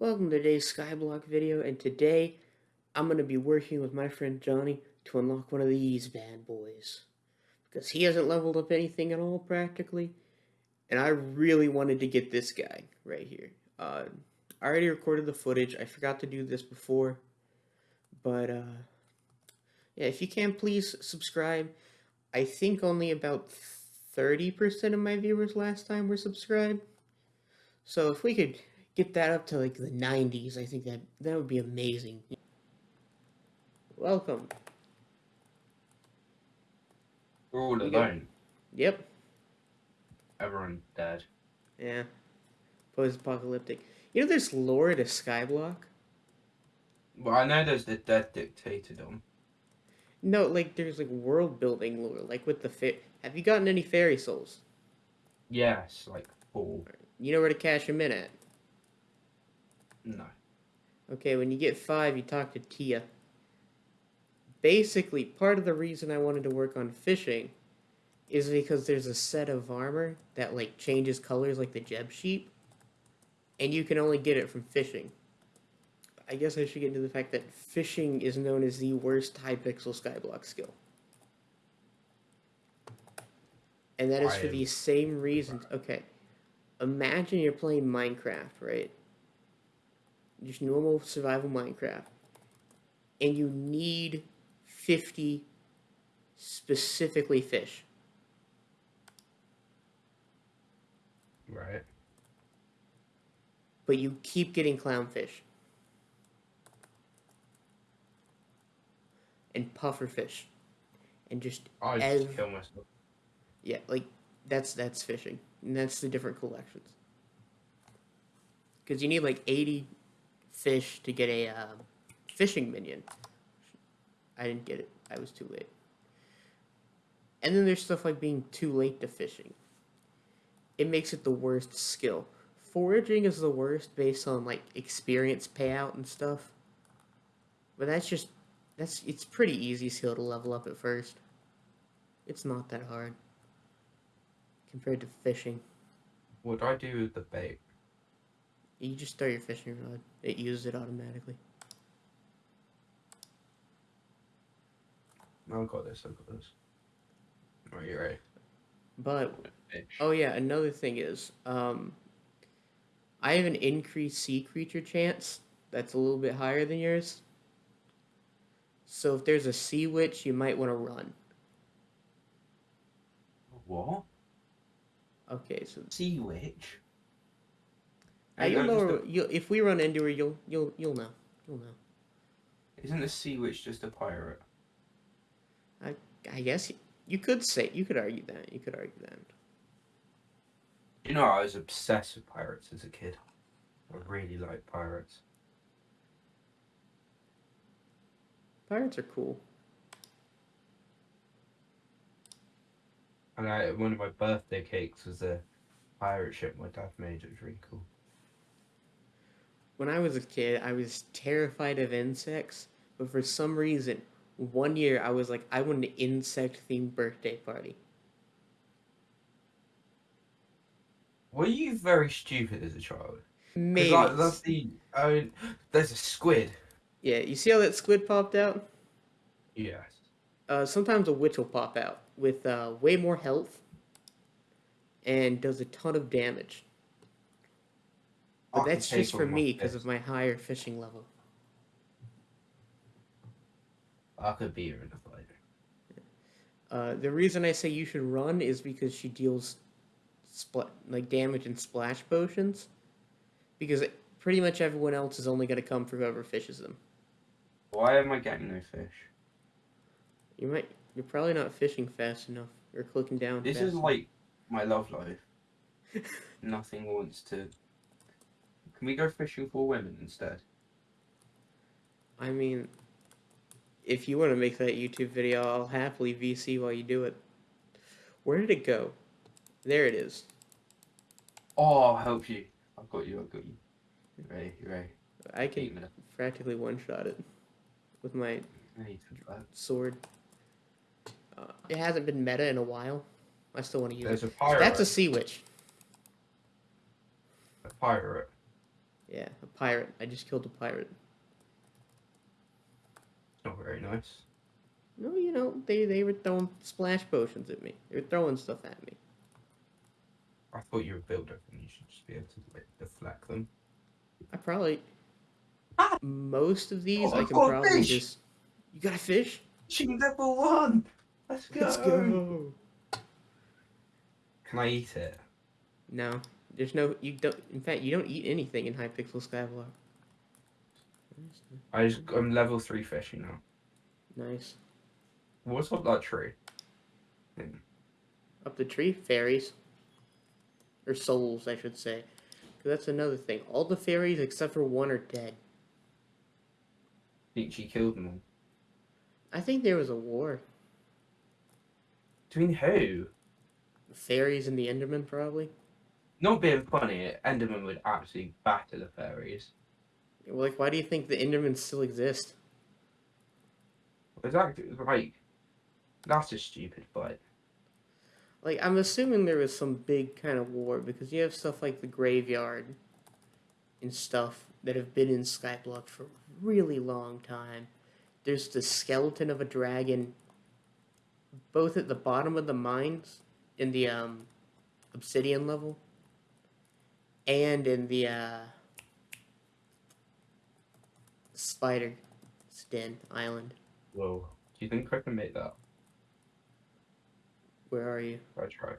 Welcome to today's Skyblock video, and today I'm going to be working with my friend Johnny to unlock one of these bad boys. Because he hasn't leveled up anything at all, practically. And I really wanted to get this guy right here. Uh, I already recorded the footage, I forgot to do this before. But, uh, yeah, if you can, please subscribe. I think only about 30% of my viewers last time were subscribed. So if we could get that up to like the 90s, I think that that would be amazing. Welcome. We're all alone. Yep. Everyone dead. Yeah. Post-apocalyptic. You know there's lore to Skyblock? Well, I know there's the dead dictatordom. No, like there's like world building lore, like with the fit. Have you gotten any fairy souls? Yes, like four. You know where to cash them in at. No. Okay, when you get five, you talk to Tia. Basically, part of the reason I wanted to work on fishing is because there's a set of armor that like changes colors like the Jeb sheep, and you can only get it from fishing. I guess I should get into the fact that fishing is known as the worst Hypixel skyblock skill. And that is I for the same reasons. Okay. Imagine you're playing Minecraft, right? Just normal survival Minecraft, and you need 50 specifically fish. Right. But you keep getting clownfish. And pufferfish. And just I Ev- just kill myself. yeah, like that's that's fishing. And that's the different collections. Cuz you need like 80 fish to get a um, fishing minion. I didn't get it. I was too late. And then there's stuff like being too late to fishing. It makes it the worst skill. Foraging is the worst based on like experience payout and stuff. But that's just that's it's pretty easy skill to level up at first. It's not that hard compared to fishing. What do I do with the bait? You just throw your fishing rod. It uses it automatically. I've got this, I've got this. Are you ready? But oh yeah, another thing is, um, I have an increased sea creature chance that's a little bit higher than yours. So if there's a sea witch, you might want to run. What? Okay, so Sea witch? Uh, you'll know her- you'll, if we run into her, you'll you'll you'll know. You'll know. Isn't the sea witch just a pirate? I I guess you, you could say you could argue that. You could argue that. You know, I was obsessed with pirates as a kid. I really like pirates. Pirates are cool. And I, one of my birthday cakes was a pirate ship my dad made. It was really cool. When I was a kid, I was terrified of insects, but for some reason, one year I was like, I want an insect themed birthday party. Were you very stupid as a child? Maybe. Like, that's the. I mean, there's a squid. Yeah, you see how that squid popped out? Yes. Uh, sometimes a witch will pop out with uh, way more health and does a ton of damage. But that's just for me because of my higher fishing level. I could be her in a fight. Uh, the reason I say you should run is because she deals like damage and splash potions. Because it, pretty much everyone else is only going to come for whoever fishes them. Why am I getting no fish? You might you're probably not fishing fast enough or clicking down. This is like my love life. Nothing wants to. Can we go fishing for women instead? I mean, if you want to make that YouTube video, I'll happily VC while you do it. Where did it go? There it is. Oh, I'll help you. I've got you. I've got you. You ready? You ready? I can practically one shot it with my sword. Uh, it hasn't been meta in a while. I still want to use There's it. a pirate. That's a sea witch. a pirate. Yeah, a pirate. I just killed a pirate. Not very nice. No, you know, they, they were throwing splash potions at me. They were throwing stuff at me. I thought you were a builder and you should just be able to like, deflect them. I probably. Ah! Most of these Oh, I can probably fish! just. You got a fish? Fishing level one! Let's go! Let's go! Can I eat it? No, there's no. You don't. In fact, you don't eat anything in Hypixel Skyblock. I just, I'm level three fishing now. Nice. What's up that tree? Hmm. Up the tree, fairies. Or souls, I should say. that's another thing. All the fairies except for one are dead. think she killed them all. I think there was a war. Between who? Fairies and the Enderman, probably. Not being funny, Enderman would absolutely batter the fairies. Like, why do you think the Endermen still exist? Exactly, like, that's a stupid fight. Like, I'm assuming there was some big kind of war because you have stuff like the graveyard and stuff that have been in Skyblock for a really long time. There's the skeleton of a dragon both at the bottom of the mines in the um, obsidian level and in the uh, spider den island. Whoa. Do you think I can make that? Where are you? I try.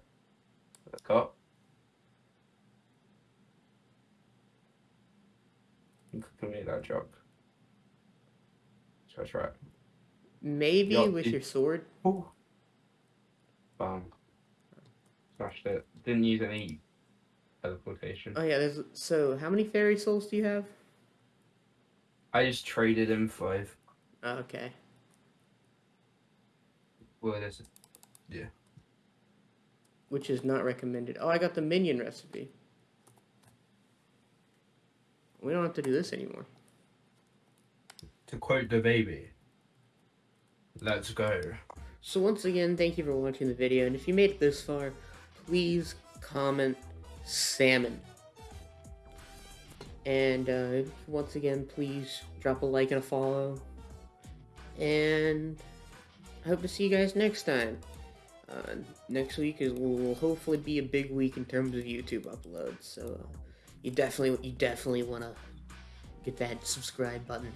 Let's cut. You can make that jump. Try, try. Maybe Yeah, with it- your sword. Ooh. Bam. Smashed it. Didn't use any teleportation. Oh yeah, there's so how many fairy souls do you have? I just traded him five. Oh, okay. Well, there's Which is not recommended. Oh, I got the minion recipe. We don't have to do this anymore. to quote the baby. Let's go. So once again, thank you for watching the video, and if you made it this far, please comment salmon. And uh, once again, please drop a like and a follow. And I hope to see you guys next time. Uh, next week is will hopefully be a big week in terms of YouTube uploads. So uh, you definitely you definitely want to get that subscribe button